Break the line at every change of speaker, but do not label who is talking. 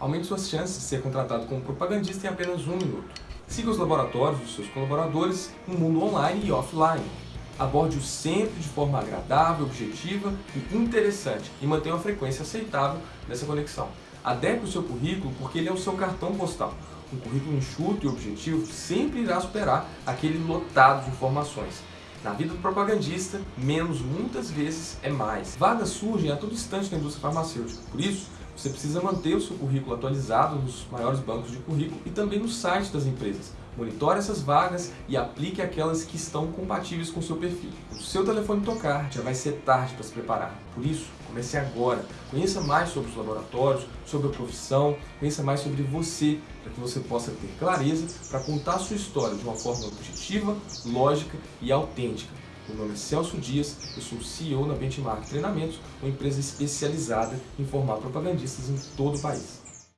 Aumente suas chances de ser contratado como propagandista em apenas um minuto. Siga os laboratórios dos seus colaboradores no mundo online e offline. Aborde-o sempre de forma agradável, objetiva e interessante e mantenha uma frequência aceitável nessa conexão. Adeque o seu currículo porque ele é o seu cartão postal. Um currículo enxuto e objetivo sempre irá superar aquele lotado de informações. Na vida do propagandista, menos muitas vezes é mais. Vagas surgem a todo instante na indústria farmacêutica, por isso você precisa manter o seu currículo atualizado nos maiores bancos de currículo e também no site das empresas. Monitore essas vagas e aplique aquelas que estão compatíveis com o seu perfil. O seu telefone tocar, já vai ser tarde para se preparar. Por isso, comece agora. Conheça mais sobre os laboratórios, sobre a profissão, conheça mais sobre você, para que você possa ter clareza para contar a sua história de uma forma objetiva, lógica e autêntica. Meu nome é Celso Dias, eu sou CEO na Benchmark Treinamentos, uma empresa especializada em formar propagandistas em todo o país.